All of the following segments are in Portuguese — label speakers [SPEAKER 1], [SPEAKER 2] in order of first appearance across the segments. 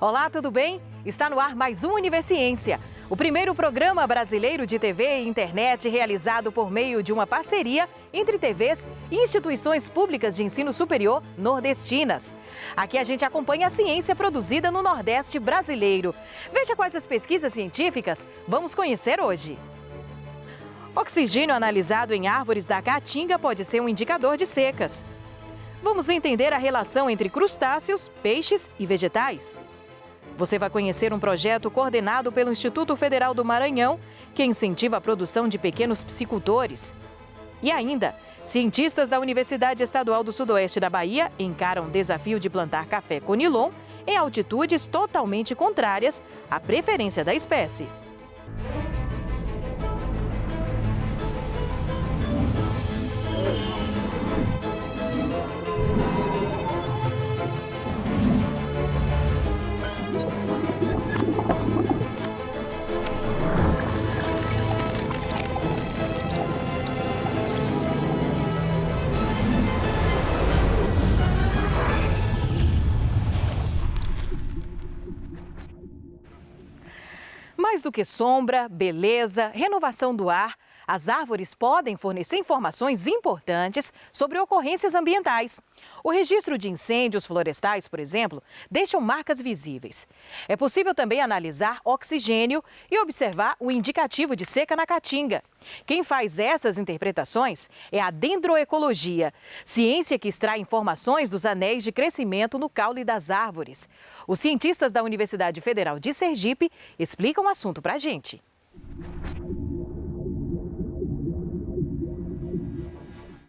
[SPEAKER 1] Olá, tudo bem? Está no ar mais um Universiência, o primeiro programa brasileiro de TV e internet realizado por meio de uma parceria entre TVs e instituições públicas de ensino superior nordestinas. Aqui a gente acompanha a ciência produzida no Nordeste brasileiro. Veja quais as pesquisas científicas vamos conhecer hoje. Oxigênio analisado em árvores da caatinga pode ser um indicador de secas. Vamos entender a relação entre crustáceos, peixes e vegetais. Você vai conhecer um projeto coordenado pelo Instituto Federal do Maranhão, que incentiva a produção de pequenos psicultores. E ainda, cientistas da Universidade Estadual do Sudoeste da Bahia encaram o desafio de plantar café conilon em altitudes totalmente contrárias à preferência da espécie. Mais do que sombra, beleza, renovação do ar, as árvores podem fornecer informações importantes sobre ocorrências ambientais. O registro de incêndios florestais, por exemplo, deixam marcas visíveis. É possível também analisar oxigênio e observar o indicativo de seca na caatinga. Quem faz essas interpretações é a dendroecologia, ciência que extrai informações dos anéis de crescimento no caule das árvores. Os cientistas da Universidade Federal de Sergipe explicam o assunto para a gente.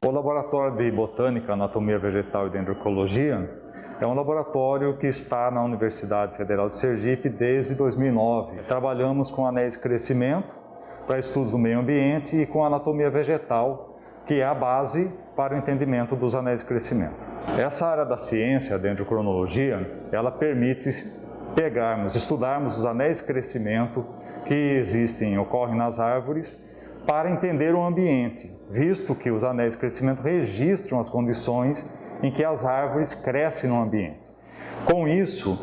[SPEAKER 2] O Laboratório de Botânica, Anatomia Vegetal e Dendrocologia é um laboratório que está na Universidade Federal de Sergipe desde 2009. Trabalhamos com anéis de crescimento para estudos do meio ambiente e com anatomia vegetal, que é a base para o entendimento dos anéis de crescimento. Essa área da ciência, a dendrocronologia, ela permite pegarmos, estudarmos os anéis de crescimento que existem, ocorrem nas árvores para entender o ambiente, visto que os anéis de crescimento registram as condições em que as árvores crescem no ambiente. Com isso,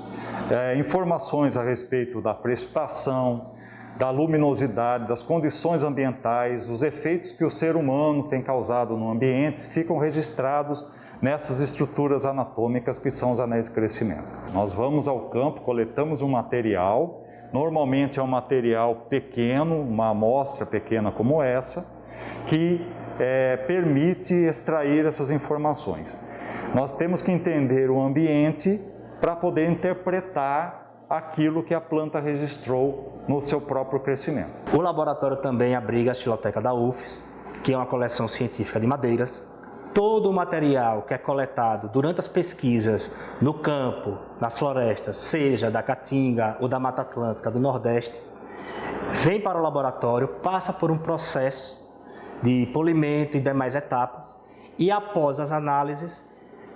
[SPEAKER 2] é, informações a respeito da precipitação, da luminosidade, das condições ambientais, os efeitos que o ser humano tem causado no ambiente ficam registrados nessas estruturas anatômicas que são os anéis de crescimento. Nós vamos ao campo, coletamos um material Normalmente é um material pequeno, uma amostra pequena como essa, que é, permite extrair essas informações. Nós temos que entender o ambiente para poder interpretar aquilo que a planta registrou no seu próprio crescimento.
[SPEAKER 3] O laboratório também abriga a xiloteca da UFES, que é uma coleção científica de madeiras, todo o material que é coletado durante as pesquisas no campo, nas florestas, seja da Caatinga ou da Mata Atlântica do Nordeste, vem para o laboratório, passa por um processo de polimento e demais etapas e após as análises,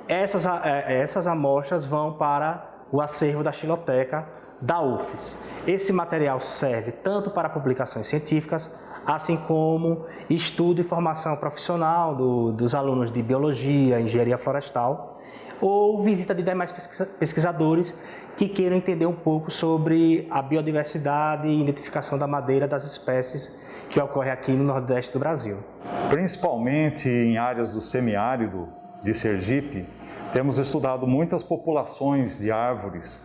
[SPEAKER 3] essas, é, essas amostras vão para o acervo da xiloteca da UFES. Esse material serve tanto para publicações científicas, assim como estudo e formação profissional do, dos alunos de Biologia, Engenharia Florestal, ou visita de demais pesquisadores que queiram entender um pouco sobre a biodiversidade e identificação da madeira das espécies que ocorre aqui no Nordeste do Brasil.
[SPEAKER 2] Principalmente em áreas do semiárido de Sergipe, temos estudado muitas populações de árvores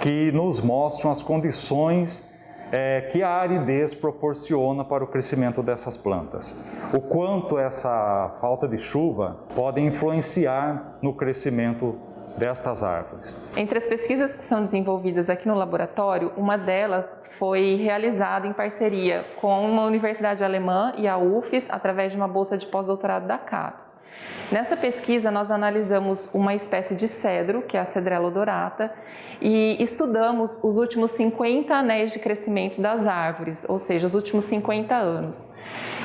[SPEAKER 2] que nos mostram as condições é, que a aridez proporciona para o crescimento dessas plantas. O quanto essa falta de chuva pode influenciar no crescimento destas árvores.
[SPEAKER 4] Entre as pesquisas que são desenvolvidas aqui no laboratório, uma delas foi realizada em parceria com uma universidade alemã e a UFES, através de uma bolsa de pós-doutorado da CAPES. Nessa pesquisa, nós analisamos uma espécie de cedro, que é a Cedrela odorata, e estudamos os últimos 50 anéis de crescimento das árvores, ou seja, os últimos 50 anos.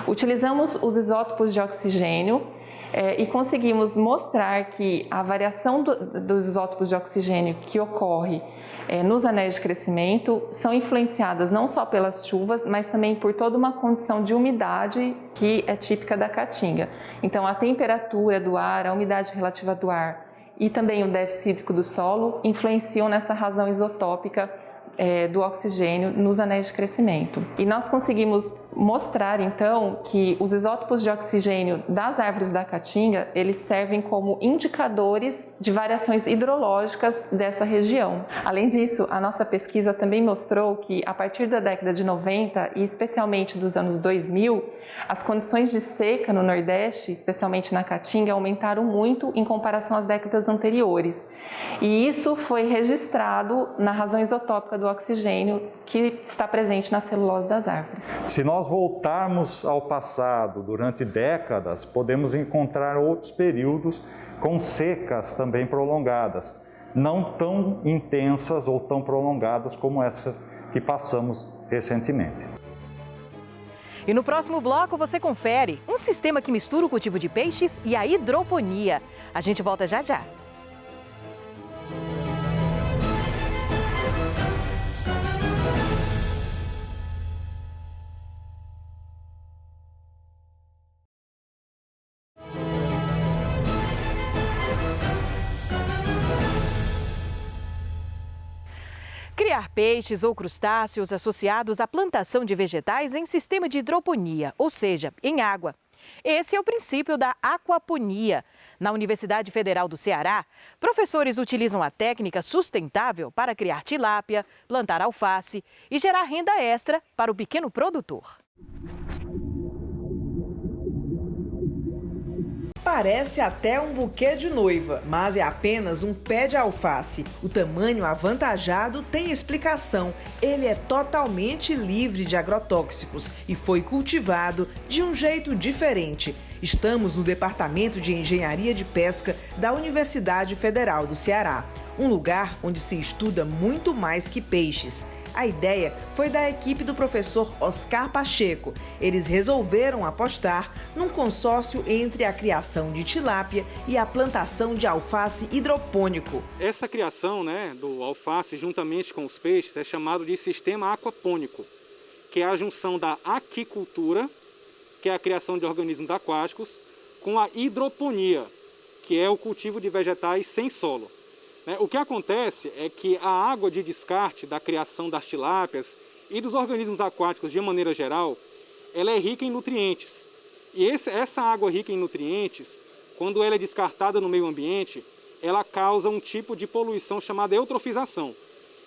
[SPEAKER 4] Utilizamos os isótopos de oxigênio é, e conseguimos mostrar que a variação do, dos isótopos de oxigênio que ocorre é, nos anéis de crescimento são influenciadas não só pelas chuvas, mas também por toda uma condição de umidade que é típica da caatinga. Então, a temperatura do ar, a umidade relativa do ar e também o déficit hídrico do solo influenciam nessa razão isotópica é, do oxigênio nos anéis de crescimento. E nós conseguimos mostrar então que os isótopos de oxigênio das árvores da caatinga, eles servem como indicadores de variações hidrológicas dessa região. Além disso, a nossa pesquisa também mostrou que a partir da década de 90 e especialmente dos anos 2000, as condições de seca no Nordeste, especialmente na Caatinga, aumentaram muito em comparação às décadas anteriores. E isso foi registrado na razão isotópica do oxigênio que está presente na celulose das árvores.
[SPEAKER 2] Se nós voltarmos ao passado durante décadas, podemos encontrar outros períodos com secas também prolongadas, não tão intensas ou tão prolongadas como essa que passamos recentemente.
[SPEAKER 1] E no próximo bloco você confere um sistema que mistura o cultivo de peixes e a hidroponia. A gente volta já já. Criar peixes ou crustáceos associados à plantação de vegetais em sistema de hidroponia, ou seja, em água. Esse é o princípio da aquaponia. Na Universidade Federal do Ceará, professores utilizam a técnica sustentável para criar tilápia, plantar alface e gerar renda extra para o pequeno produtor.
[SPEAKER 5] Parece até um buquê de noiva, mas é apenas um pé de alface. O tamanho avantajado tem explicação. Ele é totalmente livre de agrotóxicos e foi cultivado de um jeito diferente. Estamos no Departamento de Engenharia de Pesca da Universidade Federal do Ceará, um lugar onde se estuda muito mais que peixes. A ideia foi da equipe do professor Oscar Pacheco. Eles resolveram apostar num consórcio entre a criação de tilápia e a plantação de alface hidropônico.
[SPEAKER 6] Essa criação né, do alface juntamente com os peixes é chamado de sistema aquapônico, que é a junção da aquicultura, que é a criação de organismos aquáticos, com a hidroponia, que é o cultivo de vegetais sem solo. Né? O que acontece é que a água de descarte da criação das tilápias e dos organismos aquáticos de maneira geral, ela é rica em nutrientes. E esse, essa água rica em nutrientes, quando ela é descartada no meio ambiente, ela causa um tipo de poluição chamada eutrofização.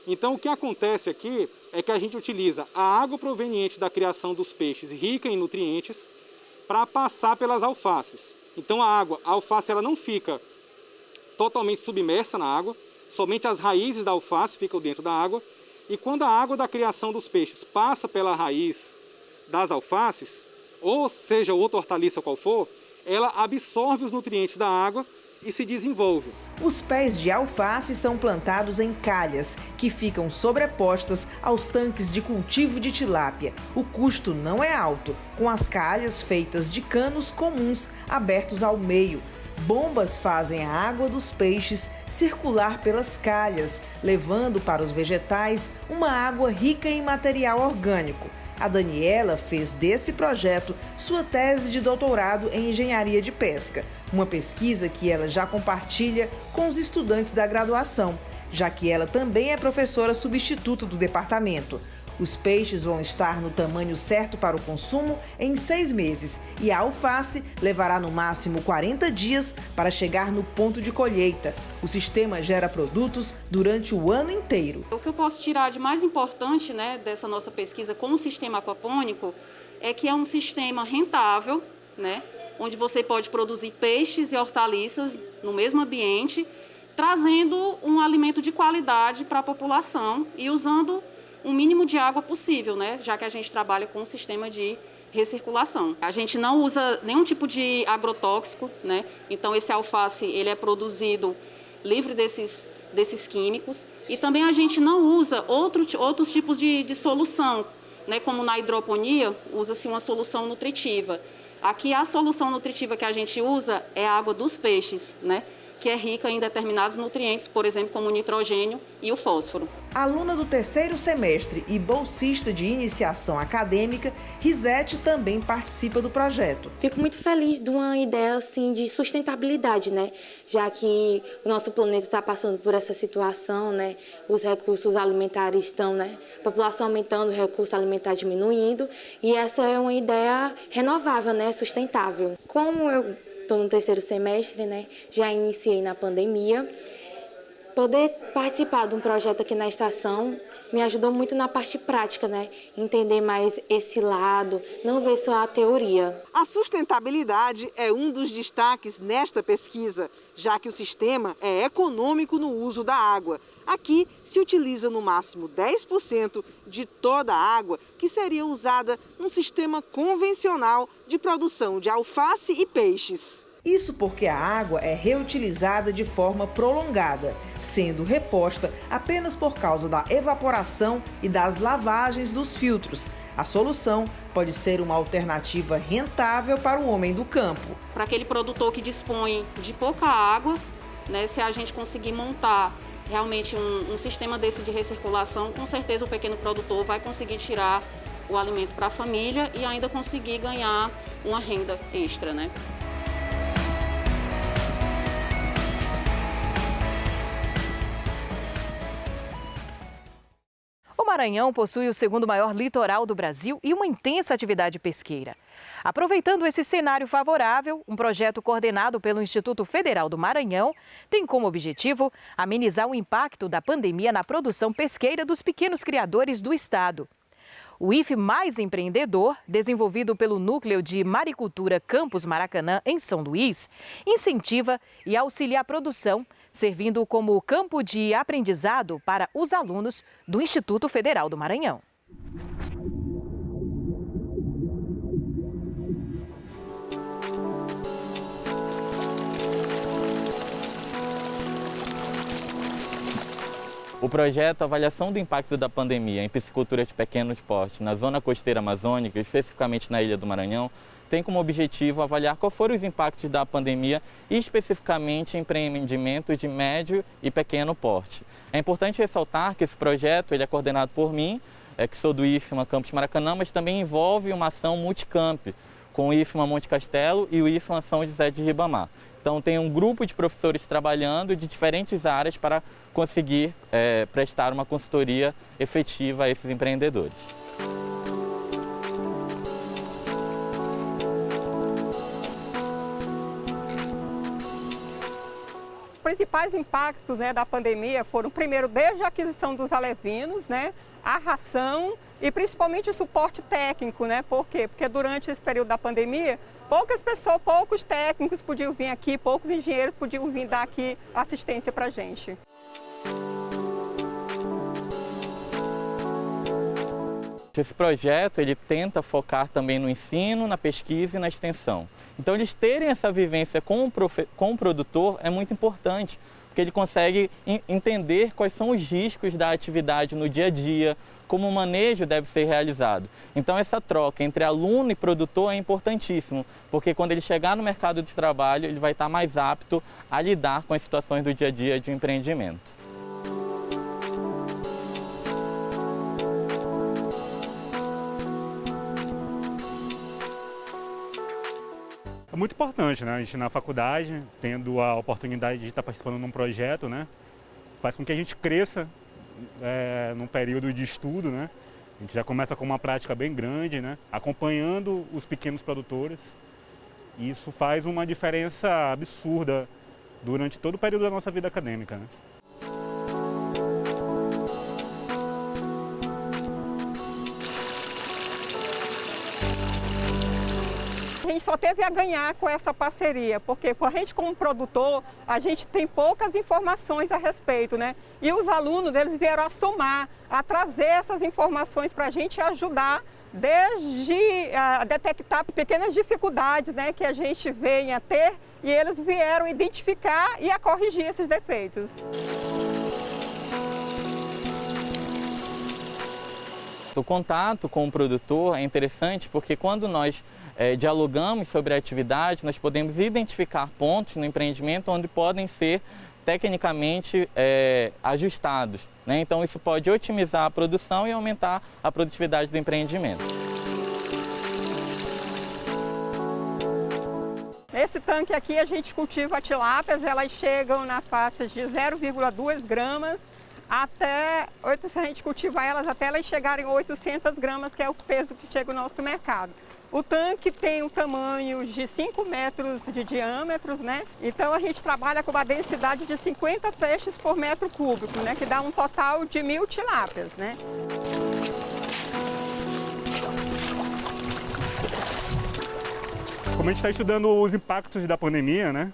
[SPEAKER 6] Então o que acontece aqui é que a gente utiliza a água proveniente da criação dos peixes rica em nutrientes para passar pelas alfaces. Então a água, a alface ela não fica totalmente submersa na água, somente as raízes da alface ficam dentro da água, e quando a água da criação dos peixes passa pela raiz das alfaces, ou seja, outra hortaliça qual for, ela absorve os nutrientes da água e se desenvolve.
[SPEAKER 5] Os pés de alface são plantados em calhas, que ficam sobrepostas aos tanques de cultivo de tilápia. O custo não é alto, com as calhas feitas de canos comuns abertos ao meio, Bombas fazem a água dos peixes circular pelas calhas, levando para os vegetais uma água rica em material orgânico. A Daniela fez desse projeto sua tese de doutorado em engenharia de pesca, uma pesquisa que ela já compartilha com os estudantes da graduação, já que ela também é professora substituta do departamento. Os peixes vão estar no tamanho certo para o consumo em seis meses e a alface levará no máximo 40 dias para chegar no ponto de colheita. O sistema gera produtos durante o ano inteiro.
[SPEAKER 7] O que eu posso tirar de mais importante né, dessa nossa pesquisa com o sistema aquapônico é que é um sistema rentável, né, onde você pode produzir peixes e hortaliças no mesmo ambiente, trazendo um alimento de qualidade para a população e usando o mínimo de água possível, né? já que a gente trabalha com um sistema de recirculação. A gente não usa nenhum tipo de agrotóxico, né? então esse alface ele é produzido livre desses, desses químicos e também a gente não usa outro, outros tipos de, de solução, né? como na hidroponia usa-se uma solução nutritiva. Aqui a solução nutritiva que a gente usa é a água dos peixes, né? Que é rica em determinados nutrientes, por exemplo, como o nitrogênio e o fósforo.
[SPEAKER 5] Aluna do terceiro semestre e bolsista de iniciação acadêmica, Risete também participa do projeto.
[SPEAKER 8] Fico muito feliz de uma ideia assim de sustentabilidade, né? Já que o nosso planeta está passando por essa situação, né? Os recursos alimentares estão, né? A população aumentando, o recurso alimentar diminuindo, e essa é uma ideia renovável, né? Sustentável. Como eu estou no terceiro semestre, né? Já iniciei na pandemia. Poder participar de um projeto aqui na estação me ajudou muito na parte prática, né? Entender mais esse lado, não ver só a teoria.
[SPEAKER 5] A sustentabilidade é um dos destaques nesta pesquisa, já que o sistema é econômico no uso da água. Aqui se utiliza no máximo 10% de toda a água que seria usada num sistema convencional de produção de alface e peixes. Isso porque a água é reutilizada de forma prolongada, sendo reposta apenas por causa da evaporação e das lavagens dos filtros. A solução pode ser uma alternativa rentável para o homem do campo.
[SPEAKER 7] Para aquele produtor que dispõe de pouca água, né, se a gente conseguir montar realmente um, um sistema desse de recirculação, com certeza o pequeno produtor vai conseguir tirar o alimento para a família e ainda conseguir ganhar uma renda extra, né?
[SPEAKER 1] Maranhão possui o segundo maior litoral do Brasil e uma intensa atividade pesqueira. Aproveitando esse cenário favorável, um projeto coordenado pelo Instituto Federal do Maranhão tem como objetivo amenizar o impacto da pandemia na produção pesqueira dos pequenos criadores do estado. O IFE Mais Empreendedor, desenvolvido pelo Núcleo de Maricultura Campus Maracanã, em São Luís, incentiva e auxilia a produção, servindo como campo de aprendizado para os alunos do Instituto Federal do Maranhão.
[SPEAKER 9] O projeto Avaliação do Impacto da Pandemia em Piscicultura de Pequeno Porte na zona costeira amazônica, especificamente na Ilha do Maranhão, tem como objetivo avaliar quais foram os impactos da pandemia especificamente em empreendimentos de médio e pequeno porte. É importante ressaltar que esse projeto ele é coordenado por mim, é, que sou do IFMA Campus Maracanã, mas também envolve uma ação multicamp, com o IFMA Monte Castelo e o IFMA São José de Ribamar. Então tem um grupo de professores trabalhando de diferentes áreas para conseguir é, prestar uma consultoria efetiva a esses empreendedores.
[SPEAKER 10] Principais impactos né, da pandemia foram, primeiro, desde a aquisição dos alevinos, né, a ração e principalmente o suporte técnico, né? Por quê? Porque durante esse período da pandemia, poucas pessoas, poucos técnicos podiam vir aqui, poucos engenheiros podiam vir dar aqui assistência para a gente.
[SPEAKER 9] Esse projeto ele tenta focar também no ensino, na pesquisa e na extensão. Então eles terem essa vivência com o, com o produtor é muito importante, porque ele consegue entender quais são os riscos da atividade no dia a dia, como o manejo deve ser realizado. Então essa troca entre aluno e produtor é importantíssimo, porque quando ele chegar no mercado de trabalho, ele vai estar mais apto a lidar com as situações do dia a dia de um empreendimento.
[SPEAKER 11] É muito importante, né? A gente na faculdade, tendo a oportunidade de estar participando num projeto, né? Faz com que a gente cresça é, num período de estudo, né? A gente já começa com uma prática bem grande, né? Acompanhando os pequenos produtores. E isso faz uma diferença absurda durante todo o período da nossa vida acadêmica, né?
[SPEAKER 10] A gente só teve a ganhar com essa parceria, porque a gente como produtor, a gente tem poucas informações a respeito, né? E os alunos, eles vieram a somar, a trazer essas informações para a gente ajudar desde a detectar pequenas dificuldades né, que a gente venha ter e eles vieram identificar e a corrigir esses defeitos.
[SPEAKER 9] O contato com o produtor é interessante porque quando nós é, dialogamos sobre a atividade, nós podemos identificar pontos no empreendimento onde podem ser tecnicamente é, ajustados. Né? Então isso pode otimizar a produção e aumentar a produtividade do empreendimento.
[SPEAKER 10] Nesse tanque aqui a gente cultiva tilápias, elas chegam na faixa de 0,2 gramas até, se a gente cultivar elas até elas chegarem a 800 gramas, que é o peso que chega no nosso mercado. O tanque tem um tamanho de 5 metros de diâmetro, né? Então a gente trabalha com uma densidade de 50 peixes por metro cúbico, né? Que dá um total de mil tilápias, né?
[SPEAKER 11] Como a gente está estudando os impactos da pandemia, né?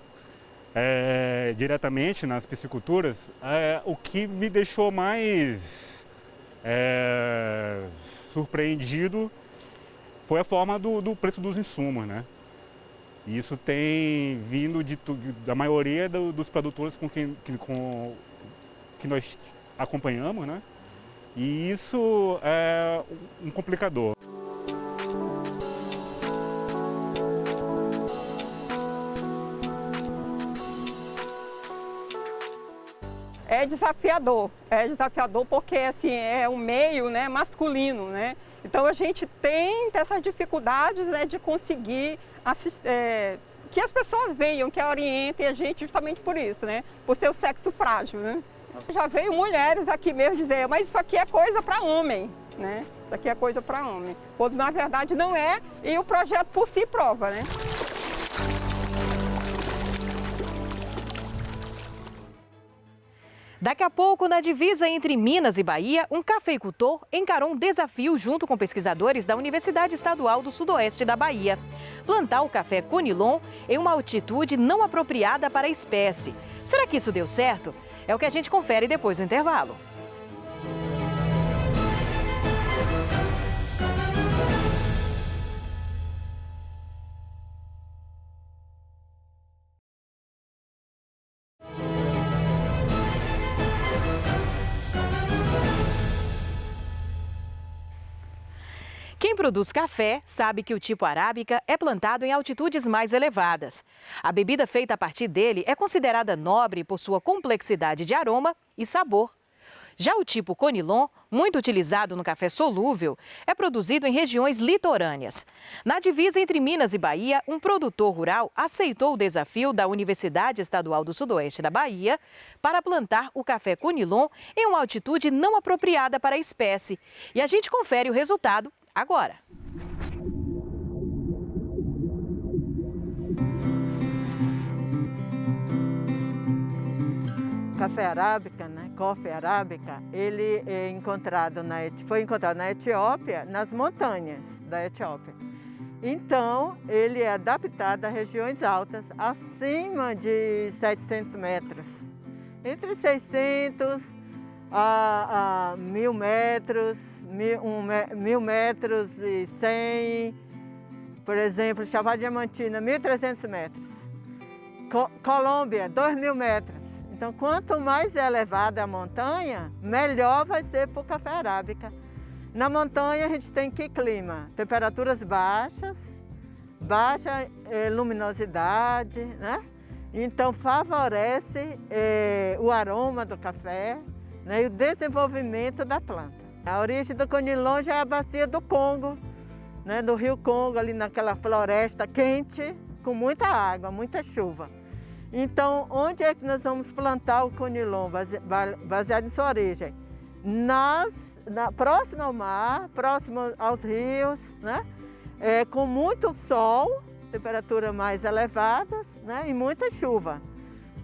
[SPEAKER 11] É, diretamente nas pisciculturas, é, o que me deixou mais é, surpreendido foi a forma do, do, preço dos insumos, né? Isso tem vindo de, da maioria do, dos produtores com quem que, com, que nós acompanhamos, né? E isso é um complicador.
[SPEAKER 10] É desafiador, é desafiador porque assim, é um meio né, masculino, né? Então a gente tem essas dificuldades né, de conseguir é, que as pessoas venham, que orientem a gente justamente por isso, né? Por ser o sexo frágil, né? Já veio mulheres aqui mesmo dizer, mas isso aqui é coisa para homem, né? Isso aqui é coisa para homem. Quando na verdade não é, e o projeto por si prova, né?
[SPEAKER 1] Daqui a pouco, na divisa entre Minas e Bahia, um cafeicultor encarou um desafio junto com pesquisadores da Universidade Estadual do Sudoeste da Bahia. Plantar o café Conilon em uma altitude não apropriada para a espécie. Será que isso deu certo? É o que a gente confere depois do intervalo. Produz café sabe que o tipo arábica é plantado em altitudes mais elevadas. A bebida feita a partir dele é considerada nobre por sua complexidade de aroma e sabor. Já o tipo Conilon, muito utilizado no café solúvel, é produzido em regiões litorâneas. Na divisa entre Minas e Bahia, um produtor rural aceitou o desafio da Universidade Estadual do Sudoeste da Bahia para plantar o café Conilon em uma altitude não apropriada para a espécie. E a gente confere o resultado agora.
[SPEAKER 12] Café arábica, né? Coffee arábica, ele é encontrado na, foi encontrado na Etiópia, nas montanhas da Etiópia. Então, ele é adaptado a regiões altas, acima de 700 metros. Entre 600 a, a 1000 metros, mil, um, mil metros e cem, por exemplo, Chapada Diamantina, 1.300 metros. Co Colômbia, 2 mil metros. Então, quanto mais elevada a montanha, melhor vai ser para o café arábica. Na montanha a gente tem que clima? Temperaturas baixas, baixa eh, luminosidade, né? Então favorece eh, o aroma do café né? e o desenvolvimento da planta. A origem do conilon já é a bacia do Congo, né, do rio Congo, ali naquela floresta quente, com muita água, muita chuva. Então, onde é que nós vamos plantar o conilon, baseado em sua origem? Nas, na, próximo ao mar, próximo aos rios, né? É, com muito sol, temperatura mais elevadas né? e muita chuva,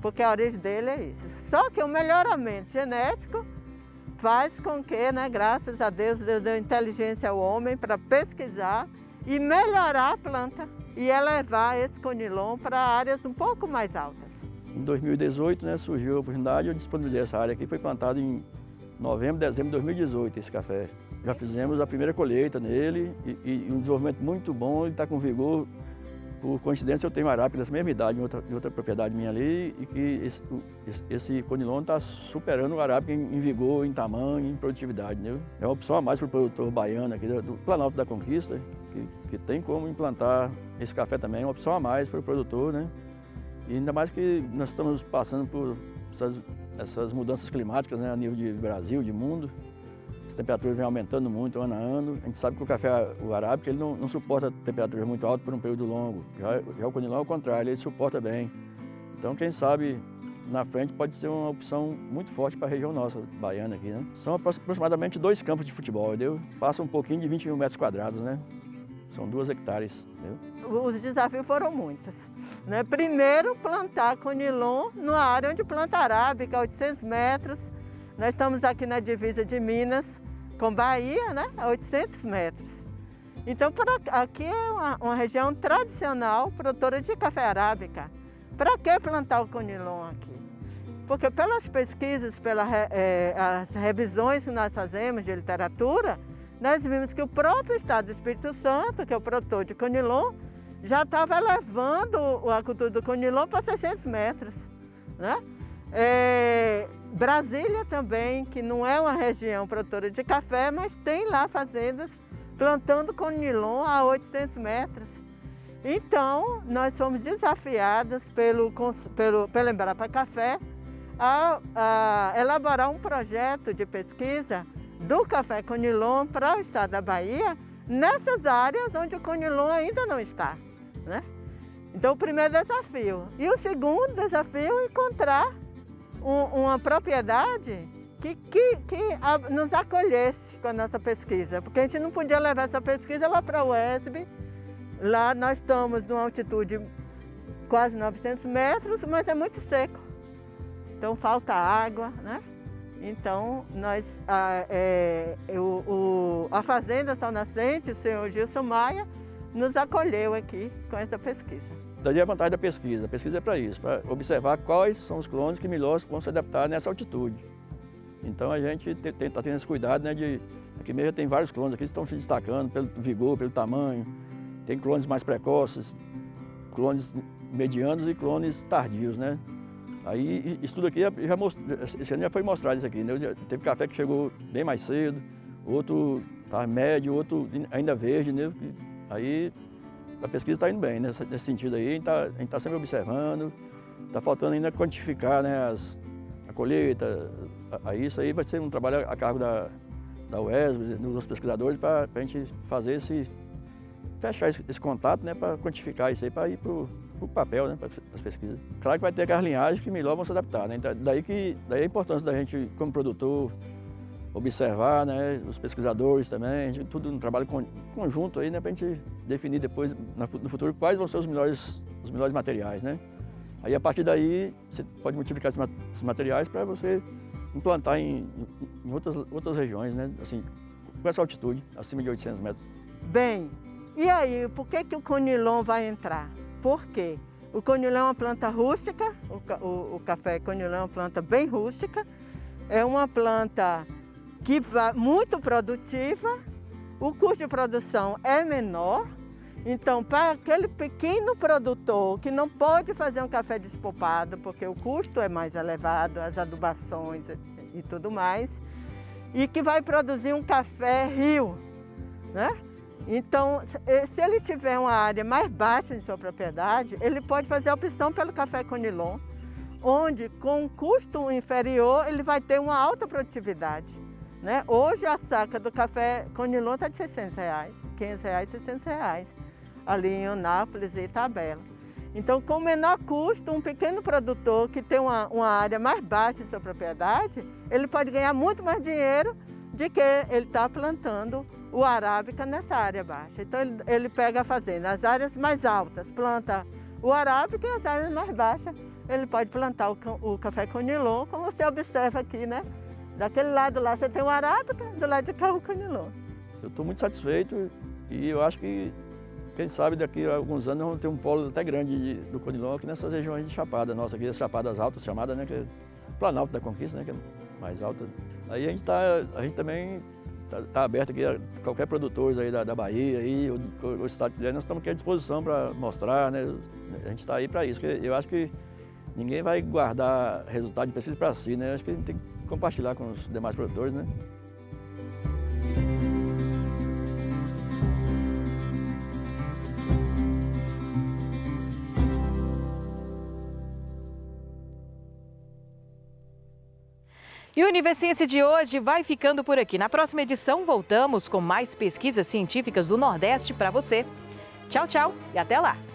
[SPEAKER 12] porque a origem dele é isso. Só que o melhoramento genético faz com que, né, graças a Deus, Deus deu inteligência ao homem para pesquisar e melhorar a planta e elevar esse conilon para áreas um pouco mais altas.
[SPEAKER 13] Em 2018 né, surgiu a oportunidade, eu disponibilizei essa área aqui, foi plantado em novembro, dezembro de 2018 esse café. Já fizemos a primeira colheita nele e, e um desenvolvimento muito bom, ele está com vigor por coincidência eu tenho arábica dessa mesma idade em outra, em outra propriedade minha ali e que esse, esse, conilon está superando o arábica em, em, vigor, em tamanho, em produtividade. Né? É uma opção a mais para o produtor baiano aqui do Planalto da Conquista, que, que tem como implantar esse café também, é uma opção a mais para o produtor. Né? E ainda mais que nós estamos passando por essas, essas mudanças climáticas né, a nível de Brasil, de mundo. As temperaturas vêm aumentando muito ano a ano. A gente sabe que o café o arábica ele não, não suporta temperaturas muito altas por um período longo. Já, já o conilão é o contrário, ele suporta bem. Então, quem sabe, na frente pode ser uma opção muito forte para a região nossa, baiana aqui, né? São aproximadamente dois campos de futebol, entendeu? Passa um pouquinho de 20 mil metros quadrados, né? São duas hectares, entendeu?
[SPEAKER 12] Os desafios foram muitos. Né? Primeiro, plantar conilon numa área onde planta arábica, 800 metros. Nós estamos aqui na divisa de Minas com Bahia, né? a 800 metros. Então, aqui é uma, uma, região tradicional produtora de café arábica. Para que plantar o conilon aqui? Porque pelas pesquisas, pelas é, as revisões que nós fazemos de literatura, nós vimos que o próprio estado do Espírito Santo, que é o produtor de conilon, já estava levando a cultura do conilon para 600 metros. Né? É, Brasília também, que não é uma região produtora de café, mas tem lá fazendas plantando conilon a 800 metros. Então, nós fomos desafiadas pelo, pelo, pelo Embrapa Café a, a elaborar um projeto de pesquisa do café conilon para o estado da Bahia, nessas áreas onde o conilon ainda não está. Né? Então, o primeiro desafio. E o segundo desafio é encontrar um, uma propriedade que, que, que a, nos acolhesse com a nossa pesquisa, porque a gente não podia levar essa pesquisa lá para o UESB. Lá nós estamos numa altitude quase 900 metros, mas é muito seco. Então falta água, né? Então, nós, a, é, o, o, a Fazenda Sal Nascente, o senhor Gilson Maia, nos acolheu aqui com essa pesquisa.
[SPEAKER 13] Daí a vantagem da pesquisa. A pesquisa é para isso, para observar quais são os clones que melhor vão se adaptar nessa altitude. Então a gente está tendo esse cuidado, né, de... Aqui mesmo tem vários clones aqui que estão se destacando pelo vigor, pelo tamanho. Tem clones mais precoces, clones medianos e clones tardios, né? Aí isso tudo aqui já esse ano já foi mostrado isso aqui, né? Teve café que chegou bem mais cedo, outro está médio, outro ainda verde, né? Aí a pesquisa está indo bem nesse, nesse, sentido aí, a gente está tá sempre observando, está faltando ainda quantificar né, as, a colheita, aí isso aí vai ser um trabalho a cargo da, da UESB, dos pesquisadores, para a gente fazer esse, fechar esse, esse contato, né, para quantificar isso aí, para ir para o papel, né, para as pesquisas. Claro que vai ter aquelas linhagens que melhor vão se adaptar, né, então, daí, que, daí a importância da gente, como produtor, observar, né, os pesquisadores também, tudo um trabalho conjunto aí, né, para a gente definir depois, no futuro, quais vão ser os melhores, os melhores materiais, né. Aí, a partir daí, você pode multiplicar esses materiais para você implantar em, em, outras, outras regiões, né, assim, com essa altitude, acima de 800 metros.
[SPEAKER 12] Bem, e aí, por que, que o conilon vai entrar? Por quê? O conilon é uma planta rústica, o, o, o café conilon é uma planta bem rústica, é uma planta que muito produtiva, o custo de produção é menor, então para aquele pequeno produtor que não pode fazer um café despopado, porque o custo é mais elevado, as adubações e tudo mais, e que vai produzir um café rio, né? Então, se ele tiver uma área mais baixa em sua propriedade, ele pode fazer a opção pelo café conilon, onde com um custo inferior ele vai ter uma alta produtividade. Né? Hoje a saca do café Conilon está de 600 reais, 500 reais, 600 reais, ali em Anápolis e Itabela. Então, com menor custo, um pequeno produtor que tem uma, uma área mais baixa em sua propriedade, ele pode ganhar muito mais dinheiro de que ele está plantando o arábica nessa área baixa. Então, ele, ele pega a fazenda, as áreas mais altas, planta o arábica e as áreas mais baixas, ele pode plantar o, o café conilon, como você observa aqui, né? Daquele lado lá você tem o arábica, do lado de cá o canilô.
[SPEAKER 13] Eu estou muito satisfeito e eu acho que, quem sabe, daqui a alguns anos vamos ter um polo até grande de, do conilon aqui nessas regiões de Chapada, nossa, aqui as Chapadas Altas chamadas, né, que é Planalto da Conquista, né, que é mais alta. Aí a gente, tá, a gente também tá, tá aberto aqui a qualquer produtor aí da, da Bahia, aí, ou o estado quiser, nós estamos aqui à disposição para mostrar, né? A gente está aí para isso, eu acho que ninguém vai guardar resultado de pesquisa para si, né? Acho que a gente tem que compartilhar com os demais produtores, né?
[SPEAKER 1] E o Universiência de hoje vai ficando por aqui. Na próxima edição, voltamos com mais pesquisas científicas do Nordeste para você. Tchau, tchau e até lá!